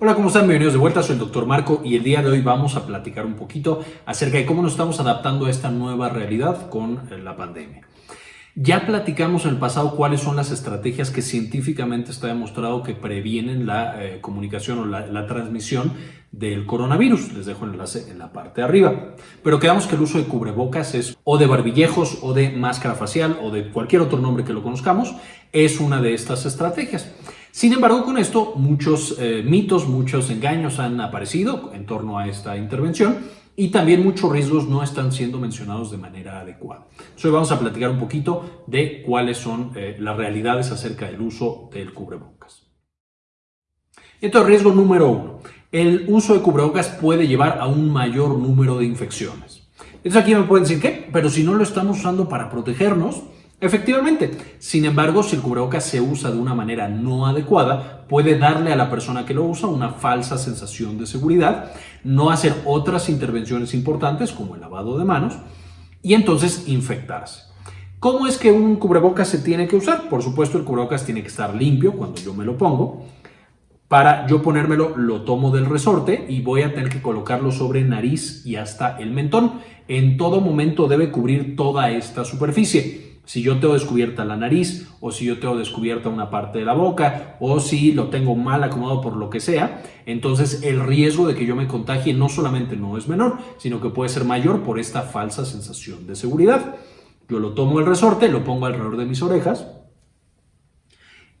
Hola, ¿cómo están? Bienvenidos de vuelta, soy el Dr. Marco y el día de hoy vamos a platicar un poquito acerca de cómo nos estamos adaptando a esta nueva realidad con eh, la pandemia. Ya platicamos en el pasado cuáles son las estrategias que científicamente está demostrado que previenen la eh, comunicación o la, transmisión del coronavirus. Les dejo el enlace en la parte de arriba. Pero quedamos que el uso de cubrebocas es o de barbillejos o de máscara facial o de cualquier otro nombre que lo conozcamos, es una de estas estrategias. Sin embargo, con esto muchos eh, mitos, muchos engaños han aparecido en torno a esta intervención y también muchos riesgos no están siendo mencionados de manera adecuada. hoy vamos a platicar un poquito de cuáles son eh, las realidades acerca del uso del cubrebocas. Entonces, riesgo número uno. El uso de cubrebocas puede llevar a un mayor número de infecciones. Entonces aquí me pueden decir, ¿qué? Pero si no lo estamos usando para protegernos, Efectivamente, sin embargo, si el cubrebocas se usa de una manera no adecuada, puede darle a la persona que lo usa una falsa sensación de seguridad, no hacer otras intervenciones importantes como el lavado de manos y entonces infectarse. ¿Cómo es que un cubrebocas se tiene que usar? Por supuesto, el cubrebocas tiene que estar limpio cuando yo me lo pongo. Para yo ponérmelo, lo tomo del resorte y voy a tener que colocarlo sobre nariz y hasta el mentón. En todo momento debe cubrir toda esta superficie si yo tengo descubierta la nariz o si yo tengo descubierta una parte de la boca o si lo tengo mal acomodado por lo que sea, entonces el riesgo de que yo me contagie no solamente no es menor, sino que puede ser mayor por esta falsa sensación de seguridad. Yo lo tomo el resorte, lo pongo alrededor de mis orejas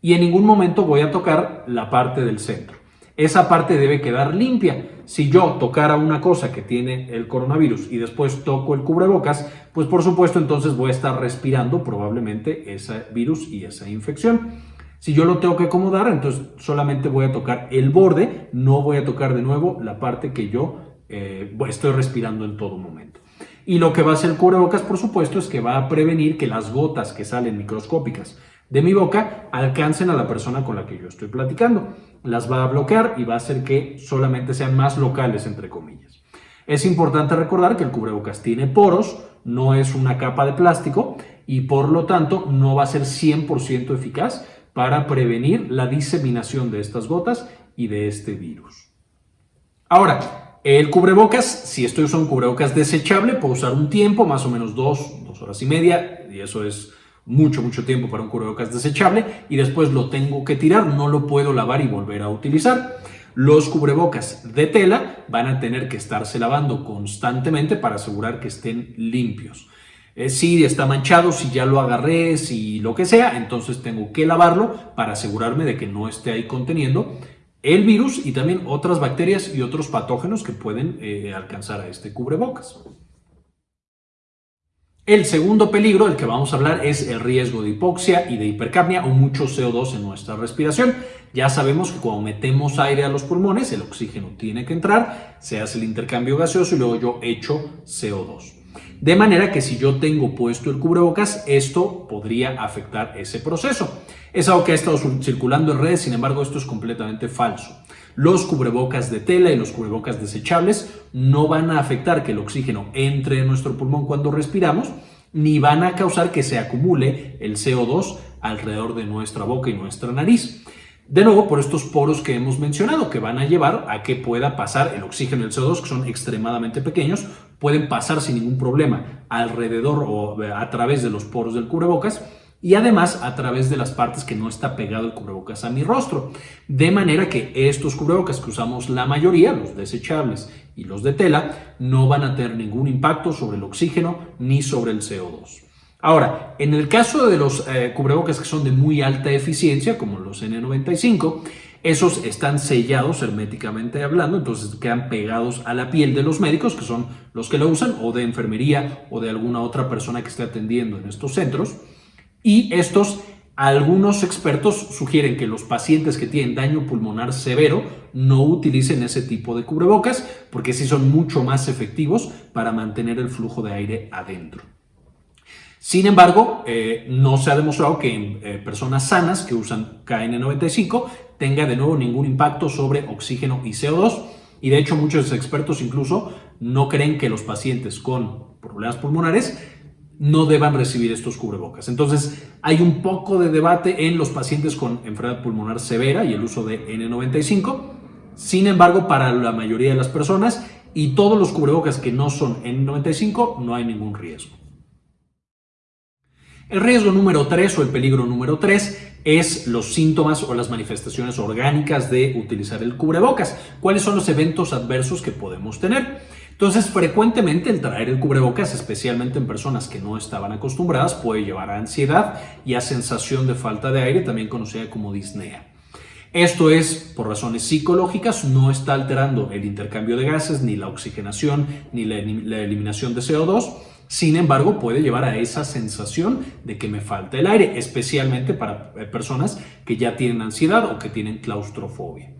y en ningún momento voy a tocar la parte del centro esa parte debe quedar limpia. Si yo tocara una cosa que tiene el coronavirus y después toco el cubrebocas, pues por supuesto entonces voy a estar respirando probablemente ese virus y esa infección. Si yo lo tengo que acomodar, entonces solamente voy a tocar el borde, no voy a tocar de nuevo la parte que yo eh, estoy respirando en todo momento. Y lo que va a hacer el cubrebocas, por supuesto, es que va a prevenir que las gotas que salen microscópicas de mi boca alcancen a la persona con la que yo estoy platicando. Las va a bloquear y va a hacer que solamente sean más locales, entre comillas. Es importante recordar que el cubrebocas tiene poros, no es una capa de plástico y por lo tanto no va a ser 100% eficaz para prevenir la diseminación de estas gotas y de este virus. Ahora, el cubrebocas, si estoy usando un cubrebocas desechable, puedo usar un tiempo, más o menos dos, dos horas y media, y eso es mucho, mucho tiempo para un cubrebocas desechable y después lo tengo que tirar, no lo puedo lavar y volver a utilizar. Los cubrebocas de tela van a tener que estarse lavando constantemente para asegurar que estén limpios. Eh, si está manchado, si ya lo agarré, si lo que sea, entonces tengo que lavarlo para asegurarme de que no esté ahí conteniendo el virus y también otras bacterias y otros patógenos que pueden eh, alcanzar a este cubrebocas. El segundo peligro del que vamos a hablar es el riesgo de hipoxia y de hipercapnia o mucho CO2 en nuestra respiración. Ya sabemos que cuando metemos aire a los pulmones, el oxígeno tiene que entrar, se hace el intercambio gaseoso y luego yo echo CO2. De manera que si yo tengo puesto el cubrebocas, esto podría afectar ese proceso. Es algo que ha estado circulando en redes, sin embargo esto es completamente falso. Los cubrebocas de tela y los cubrebocas desechables no van a afectar que el oxígeno entre en nuestro pulmón cuando respiramos, ni van a causar que se acumule el CO2 alrededor de nuestra boca y nuestra nariz. De nuevo, por estos poros que hemos mencionado, que van a llevar a que pueda pasar el oxígeno y el CO2, que son extremadamente pequeños, pueden pasar sin ningún problema alrededor o a través de los poros del cubrebocas y además a través de las partes que no está pegado el cubrebocas a mi rostro. De manera que estos cubrebocas que usamos la mayoría, los desechables y los de tela, no van a tener ningún impacto sobre el oxígeno ni sobre el CO2. Ahora, en el caso de los eh, cubrebocas que son de muy alta eficiencia, como los N95, esos están sellados herméticamente hablando, entonces quedan pegados a la piel de los médicos, que son los que lo usan, o de enfermería o de alguna otra persona que esté atendiendo en estos centros. Y estos, algunos expertos sugieren que los pacientes que tienen daño pulmonar severo no utilicen ese tipo de cubrebocas porque sí son mucho más efectivos para mantener el flujo de aire adentro. Sin embargo, eh, no se ha demostrado que en eh, personas sanas que usan KN95 tenga de nuevo ningún impacto sobre oxígeno y CO2 y de hecho muchos expertos incluso no creen que los pacientes con problemas pulmonares no deban recibir estos cubrebocas. Entonces, hay un poco de debate en los pacientes con enfermedad pulmonar severa y el uso de N95. Sin embargo, para la mayoría de las personas y todos los cubrebocas que no son N95, no hay ningún riesgo. El riesgo número 3 o el peligro número 3 es los síntomas o las manifestaciones orgánicas de utilizar el cubrebocas. ¿Cuáles son los eventos adversos que podemos tener? Entonces, frecuentemente el traer el cubrebocas, especialmente en personas que no estaban acostumbradas, puede llevar a ansiedad y a sensación de falta de aire, también conocida como disnea. Esto es, por razones psicológicas, no está alterando el intercambio de gases, ni la oxigenación, ni la, eliminación de CO2, sin embargo, puede llevar a esa sensación de que me falta el aire, especialmente para eh, personas que ya tienen ansiedad o que tienen claustrofobia.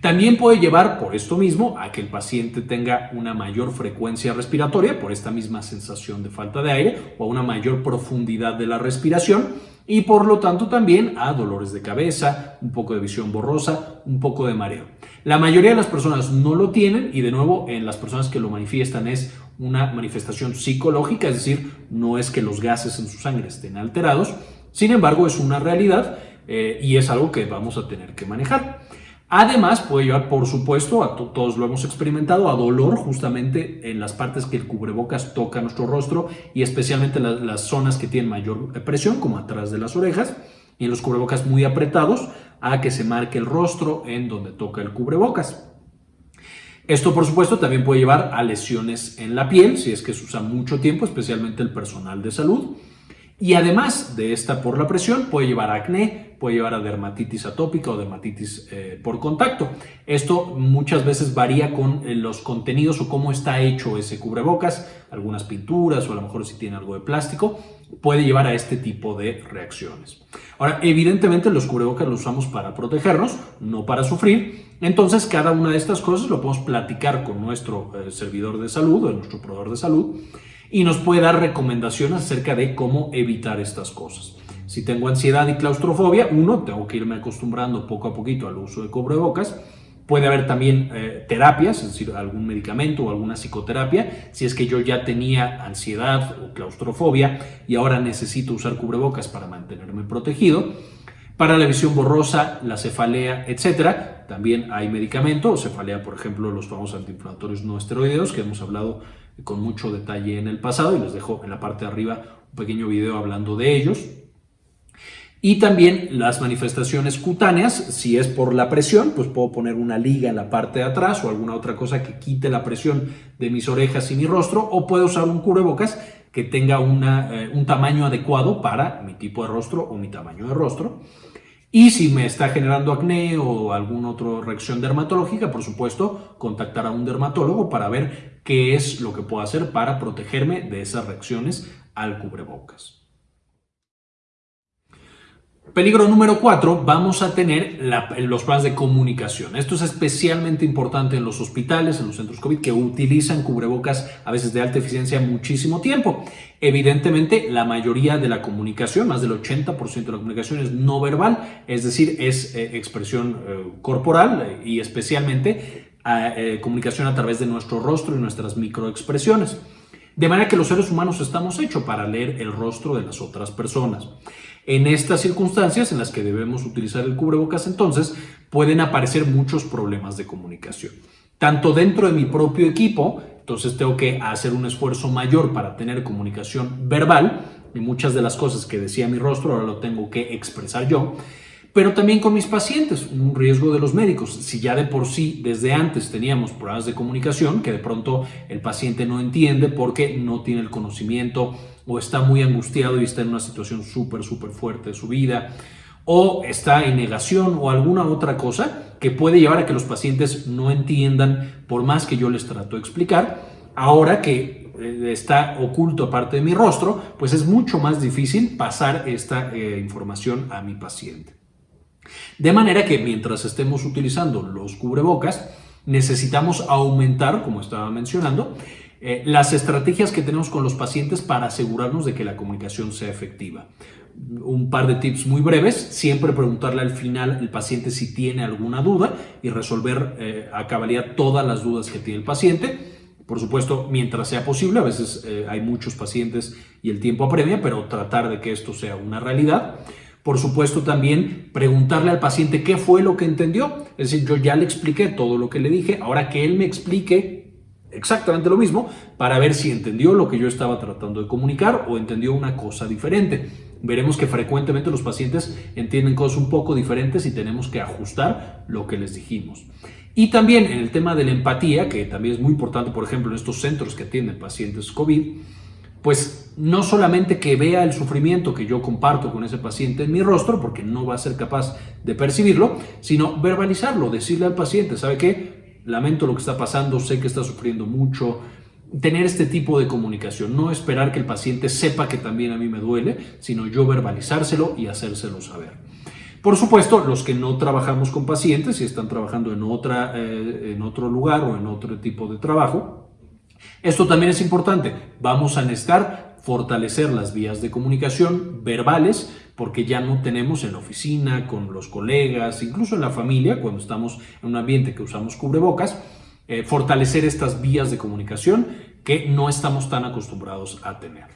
También puede llevar por esto mismo a que el paciente tenga una mayor frecuencia respiratoria por esta misma sensación de falta de aire o a una mayor profundidad de la respiración y por lo tanto también a dolores de cabeza, un poco de visión borrosa, un poco de mareo. La mayoría de las personas no lo tienen y de nuevo en las personas que lo manifiestan es una manifestación psicológica, es decir, no es que los gases en su sangre estén alterados, sin embargo es una realidad eh, y es algo que vamos a tener que manejar. Además, puede llevar, por supuesto, a todos lo hemos experimentado, a dolor justamente en las partes que el cubrebocas toca nuestro rostro y especialmente las zonas que tienen mayor presión, como atrás de las orejas, y en los cubrebocas muy apretados, a que se marque el rostro en donde toca el cubrebocas. Esto, por supuesto, también puede llevar a lesiones en la piel, si es que se usa mucho tiempo, especialmente el personal de salud. Y además de esta por la presión, puede llevar a acné, puede llevar a dermatitis atópica o dermatitis eh, por contacto. Esto muchas veces varía con eh, los contenidos o cómo está hecho ese cubrebocas, algunas pinturas o a lo mejor si tiene algo de plástico, puede llevar a este tipo de reacciones. Ahora, evidentemente los cubrebocas los usamos para protegernos, no para sufrir, entonces cada una de estas cosas lo podemos platicar con nuestro eh, servidor de salud o nuestro proveedor de salud y nos puede dar recomendaciones acerca de cómo evitar estas cosas. Si tengo ansiedad y claustrofobia, uno, tengo que irme acostumbrando poco a poquito al uso de cubrebocas. Puede haber también eh, terapias, es decir, algún medicamento o alguna psicoterapia, si es que yo ya tenía ansiedad o claustrofobia y ahora necesito usar cubrebocas para mantenerme protegido. Para la visión borrosa, la cefalea, etcétera, también hay medicamento, cefalea, por ejemplo, los famosos antiinflamatorios no esteroideos, que hemos hablado con mucho detalle en el pasado y les dejo en la parte de arriba un pequeño video hablando de ellos. Y también las manifestaciones cutáneas, si es por la presión, pues puedo poner una liga en la parte de atrás o alguna otra cosa que quite la presión de mis orejas y mi rostro, o puedo usar un cubrebocas que tenga una, eh, un tamaño adecuado para mi tipo de rostro o mi tamaño de rostro. Y si me está generando acné o alguna otra reacción dermatológica, por supuesto, contactar a un dermatólogo para ver qué es lo que puedo hacer para protegerme de esas reacciones al cubrebocas. Peligro número cuatro, vamos a tener los planes de comunicación. Esto es especialmente importante en los hospitales, en los centros COVID, que utilizan cubrebocas a veces de alta eficiencia muchísimo tiempo. Evidentemente, la mayoría de la comunicación, más del 80% de la comunicación es no verbal, es decir, es eh, expresión eh, corporal eh, y especialmente comunicación a través de nuestro rostro y nuestras microexpresiones. De manera que los seres humanos estamos hechos para leer el rostro de las otras personas. En estas circunstancias en las que debemos utilizar el cubrebocas, entonces, pueden aparecer muchos problemas de comunicación. Tanto dentro de mi propio equipo, entonces tengo que hacer un esfuerzo mayor para tener comunicación verbal, y muchas de las cosas que decía mi rostro ahora lo tengo que expresar yo, pero también con mis pacientes, un riesgo de los médicos. Si ya de por sí desde antes teníamos problemas de comunicación, que de pronto el paciente no entiende porque no tiene el conocimiento o está muy angustiado y está en una situación súper, súper fuerte de su vida, o está en negación o alguna otra cosa que puede llevar a que los pacientes no entiendan por más que yo les trato de explicar, ahora que eh, está oculto aparte de mi rostro, pues es mucho más difícil pasar esta eh, información a mi paciente. De manera que mientras estemos utilizando los cubrebocas, necesitamos aumentar, como estaba mencionando, eh, las estrategias que tenemos con los pacientes para asegurarnos de que la comunicación sea efectiva. Un par de tips muy breves, siempre preguntarle al final al paciente si tiene alguna duda y resolver eh, a cabalidad todas las dudas que tiene el paciente. Por supuesto, mientras sea posible, a veces eh, hay muchos pacientes y el tiempo apremia, pero tratar de que esto sea una realidad. Por supuesto también preguntarle al paciente qué fue lo que entendió. Es decir, yo ya le expliqué todo lo que le dije, ahora que él me explique exactamente lo mismo para ver si entendió lo que yo estaba tratando de comunicar o entendió una cosa diferente. Veremos que frecuentemente los pacientes entienden cosas un poco diferentes y tenemos que ajustar lo que les dijimos. Y también en el tema de la empatía, que también es muy importante, por ejemplo, en estos centros que atienden pacientes COVID, pues no solamente que vea el sufrimiento que yo comparto con ese paciente en mi rostro, porque no va a ser capaz de percibirlo, sino verbalizarlo, decirle al paciente, ¿sabe qué? Lamento lo que está pasando, sé que está sufriendo mucho, tener este tipo de comunicación, no esperar que el paciente sepa que también a mí me duele, sino yo verbalizárselo y hacérselo saber. Por supuesto, los que no trabajamos con pacientes y están trabajando en, otra, eh, en otro lugar o en otro tipo de trabajo, esto también es importante. Vamos a necesitar fortalecer las vías de comunicación verbales porque ya no tenemos en la oficina, con los colegas, incluso en la familia, cuando estamos en un ambiente que usamos cubrebocas, eh, fortalecer estas vías de comunicación que no estamos tan acostumbrados a tener.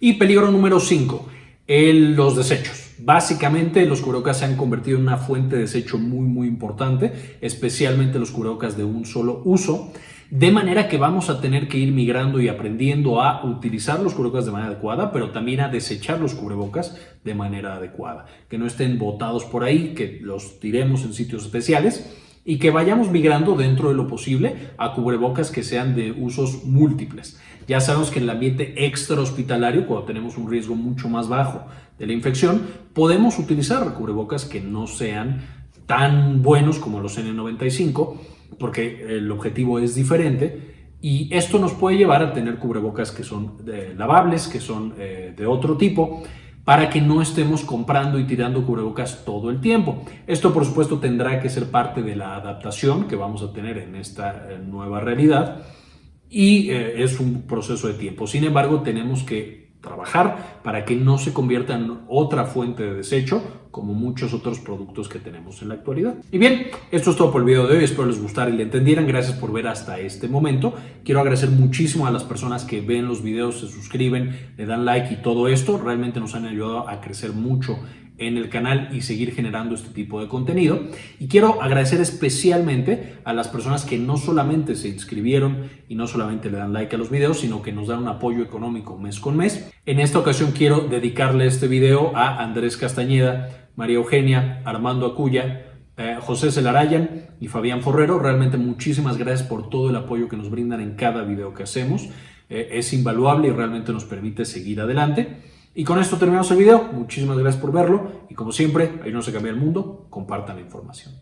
Y peligro número 5, los desechos. Básicamente los cubrebocas se han convertido en una fuente de desecho muy muy importante, especialmente los cubrebocas de un solo uso, de manera que vamos a tener que ir migrando y aprendiendo a utilizar los cubrebocas de manera adecuada, pero también a desechar los cubrebocas de manera adecuada, que no estén botados por ahí, que los tiremos en sitios especiales y que vayamos migrando dentro de lo posible a cubrebocas que sean de usos múltiples. Ya sabemos que en el ambiente extra hospitalario, cuando tenemos un riesgo mucho más bajo de la infección, podemos utilizar cubrebocas que no sean tan buenos como los N95, porque el objetivo es diferente y esto nos puede llevar a tener cubrebocas que son eh, lavables, que son eh, de otro tipo, para que no estemos comprando y tirando cubrebocas todo el tiempo. Esto por supuesto tendrá que ser parte de la adaptación que vamos a tener en esta eh, nueva realidad y eh, es un proceso de tiempo. Sin embargo, tenemos que trabajar para que no se convierta en otra fuente de desecho como muchos otros productos que tenemos en la actualidad. Y bien, esto es todo por el video de hoy, espero les gustara y le entendieran, gracias por ver hasta este momento. Quiero agradecer muchísimo a las personas que ven los videos, se suscriben, le dan like y todo esto, realmente nos han ayudado a crecer mucho en el canal y seguir generando este tipo de contenido. Y quiero agradecer especialmente a las personas que no solamente se inscribieron y no solamente le dan like a los videos, sino que nos dan un apoyo económico mes con mes. En esta ocasión quiero dedicarle este video a Andrés Castañeda, María Eugenia, Armando Acuya, eh, José Celarayan y Fabián Forrero. Realmente muchísimas gracias por todo el apoyo que nos brindan en cada video que hacemos. Eh, es invaluable y realmente nos permite seguir adelante. Y con esto terminamos el video. Muchísimas gracias por verlo. Y como siempre, ahí no se cambia el mundo. Compartan la información.